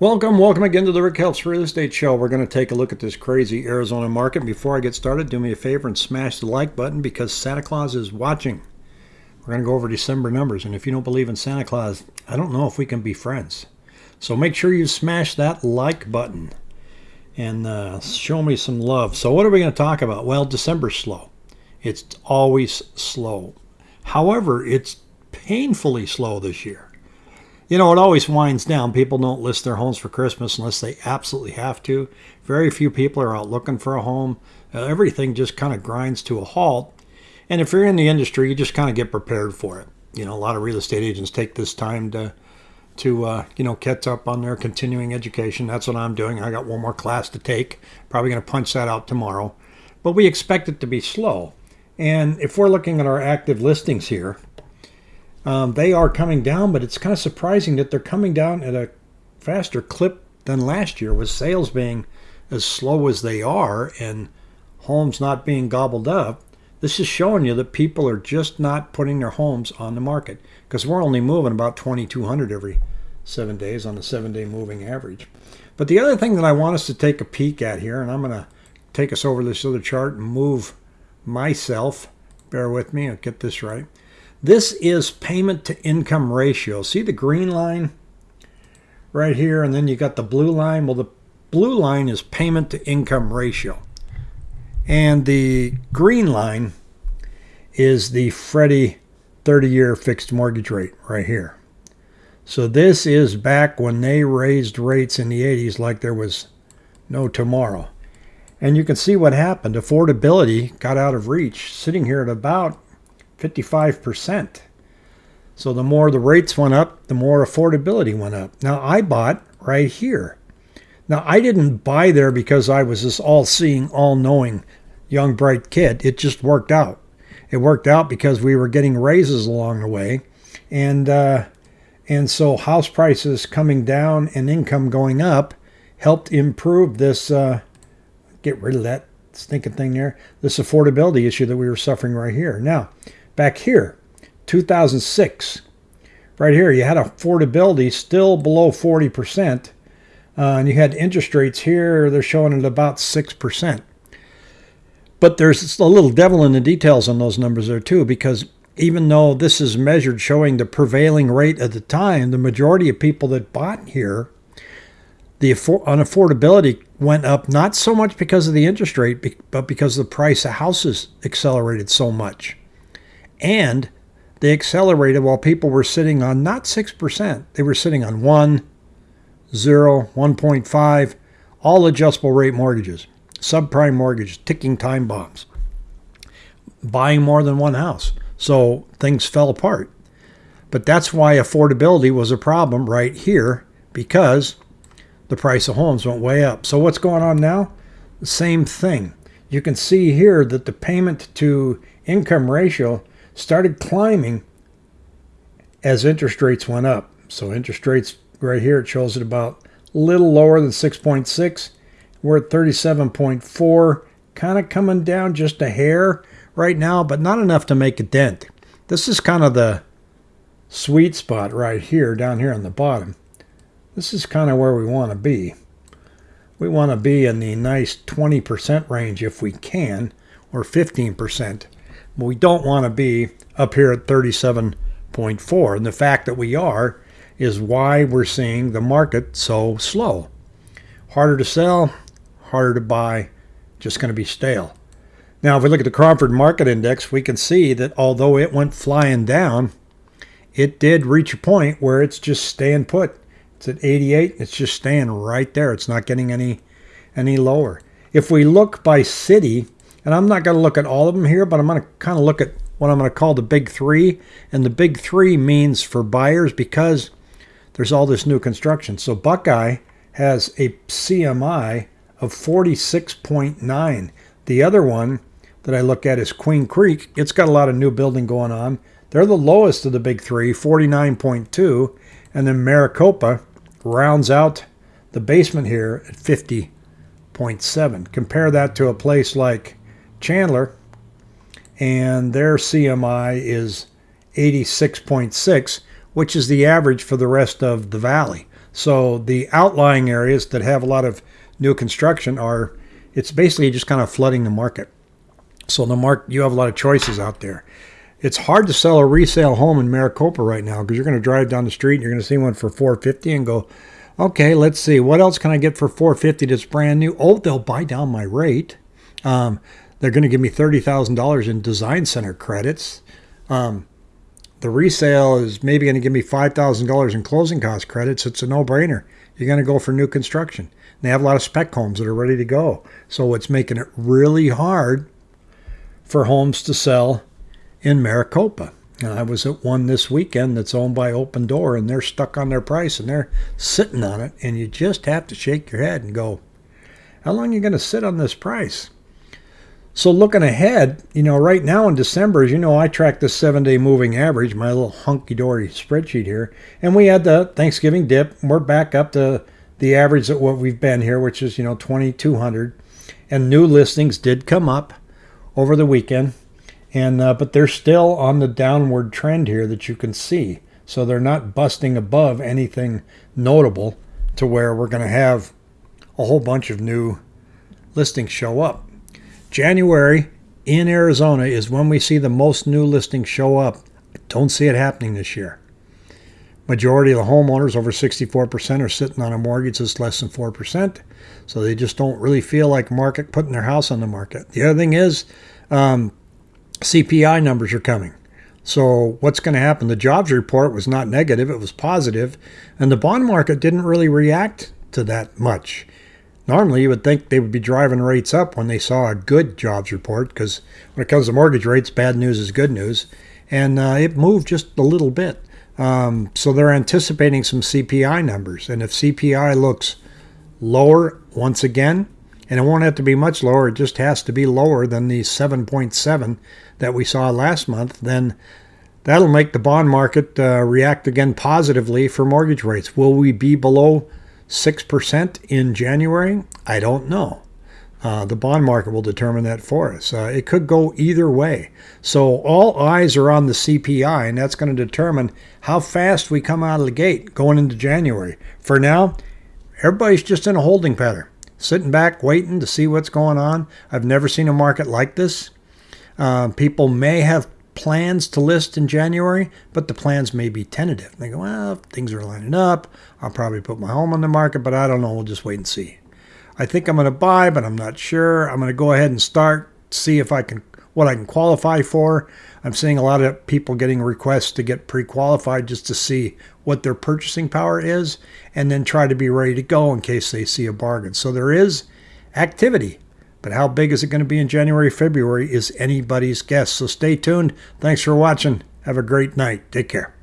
Welcome, welcome again to the Rick Helps Real Estate Show. We're going to take a look at this crazy Arizona market. Before I get started, do me a favor and smash the like button because Santa Claus is watching. We're going to go over December numbers, and if you don't believe in Santa Claus, I don't know if we can be friends. So make sure you smash that like button and uh, show me some love. So what are we going to talk about? Well, December's slow. It's always slow. However, it's painfully slow this year. You know, it always winds down. People don't list their homes for Christmas unless they absolutely have to. Very few people are out looking for a home. Uh, everything just kind of grinds to a halt. And if you're in the industry, you just kind of get prepared for it. You know, a lot of real estate agents take this time to to uh, you know catch up on their continuing education. That's what I'm doing. I got one more class to take. Probably going to punch that out tomorrow. But we expect it to be slow. And if we're looking at our active listings here, um, they are coming down, but it's kind of surprising that they're coming down at a faster clip than last year, with sales being as slow as they are and homes not being gobbled up. This is showing you that people are just not putting their homes on the market because we're only moving about 2,200 every seven days on the seven day moving average. But the other thing that I want us to take a peek at here, and I'm going to take us over this other chart and move myself. Bear with me, I'll get this right. This is payment to income ratio. See the green line right here, and then you got the blue line. Well, the blue line is payment to income ratio. And the green line is the Freddie 30 year fixed mortgage rate right here. So this is back when they raised rates in the 80s like there was no tomorrow. And you can see what happened. Affordability got out of reach, sitting here at about 55%. So the more the rates went up, the more affordability went up. Now I bought right here. Now I didn't buy there because I was this all-seeing, all-knowing young bright kid. It just worked out. It worked out because we were getting raises along the way, and uh, and so house prices coming down and income going up helped improve this. Uh, get rid of that stinking thing there. This affordability issue that we were suffering right here. Now, Back here, 2006, right here, you had affordability still below 40%, uh, and you had interest rates here, they're showing at about 6%. But there's a little devil in the details on those numbers there too, because even though this is measured showing the prevailing rate at the time, the majority of people that bought here, the unaffordability went up not so much because of the interest rate, but because the price of houses accelerated so much. And they accelerated while people were sitting on not 6%, they were sitting on 1, 0, 1.5, all adjustable rate mortgages, subprime mortgages, ticking time bombs, buying more than one house. So things fell apart. But that's why affordability was a problem right here because the price of homes went way up. So what's going on now? The same thing. You can see here that the payment to income ratio started climbing as interest rates went up. So interest rates right here, it shows it about a little lower than 6.6. We're at 37.4, kind of coming down just a hair right now, but not enough to make a dent. This is kind of the sweet spot right here, down here on the bottom. This is kind of where we want to be. We want to be in the nice 20% range if we can, or 15% we don't want to be up here at 37.4. And the fact that we are is why we're seeing the market so slow. Harder to sell, harder to buy, just going to be stale. Now, if we look at the Cromford Market Index, we can see that although it went flying down, it did reach a point where it's just staying put. It's at 88. It's just staying right there. It's not getting any any lower. If we look by city, and I'm not going to look at all of them here, but I'm going to kind of look at what I'm going to call the big three. And the big three means for buyers because there's all this new construction. So Buckeye has a CMI of 46.9. The other one that I look at is Queen Creek. It's got a lot of new building going on. They're the lowest of the big three, 49.2. And then Maricopa rounds out the basement here at 50.7. Compare that to a place like Chandler, and their CMI is 86.6, which is the average for the rest of the valley. So the outlying areas that have a lot of new construction are, it's basically just kind of flooding the market. So the mark, you have a lot of choices out there. It's hard to sell a resale home in Maricopa right now because you're going to drive down the street and you're going to see one for 450 and go, okay, let's see, what else can I get for 450 that's brand new? Oh, they'll buy down my rate. Um, they're going to give me $30,000 in design center credits. Um, the resale is maybe going to give me $5,000 in closing cost credits. It's a no brainer. You're going to go for new construction. They have a lot of spec homes that are ready to go. So it's making it really hard for homes to sell in Maricopa. And I was at one this weekend that's owned by Opendoor, and they're stuck on their price and they're sitting on it. And you just have to shake your head and go, How long are you going to sit on this price? So looking ahead, you know, right now in December, as you know, I track the seven-day moving average, my little hunky-dory spreadsheet here, and we had the Thanksgiving dip. We're back up to the average at what we've been here, which is you know 2,200, and new listings did come up over the weekend, and uh, but they're still on the downward trend here that you can see. So they're not busting above anything notable to where we're going to have a whole bunch of new listings show up. January in Arizona is when we see the most new listings show up. I don't see it happening this year. Majority of the homeowners, over 64%, are sitting on a mortgage that's less than 4%. So they just don't really feel like market putting their house on the market. The other thing is um, CPI numbers are coming. So what's going to happen? The jobs report was not negative, it was positive, and the bond market didn't really react to that much. Normally, you would think they would be driving rates up when they saw a good jobs report because when it comes to mortgage rates, bad news is good news. And uh, it moved just a little bit. Um, so they're anticipating some CPI numbers. And if CPI looks lower once again, and it won't have to be much lower, it just has to be lower than the 7.7 that we saw last month, then that'll make the bond market uh, react again positively for mortgage rates. Will we be below 6% in January? I don't know. Uh, the bond market will determine that for us. Uh, it could go either way. So all eyes are on the CPI, and that's going to determine how fast we come out of the gate going into January. For now, everybody's just in a holding pattern, sitting back, waiting to see what's going on. I've never seen a market like this. Uh, people may have plans to list in January, but the plans may be tentative. They go, well, things are lining up. I'll probably put my home on the market, but I don't know. We'll just wait and see. I think I'm going to buy, but I'm not sure. I'm going to go ahead and start, see if I can what I can qualify for. I'm seeing a lot of people getting requests to get pre-qualified just to see what their purchasing power is and then try to be ready to go in case they see a bargain. So there is activity but how big is it going to be in January, February is anybody's guess. So stay tuned. Thanks for watching. Have a great night. Take care.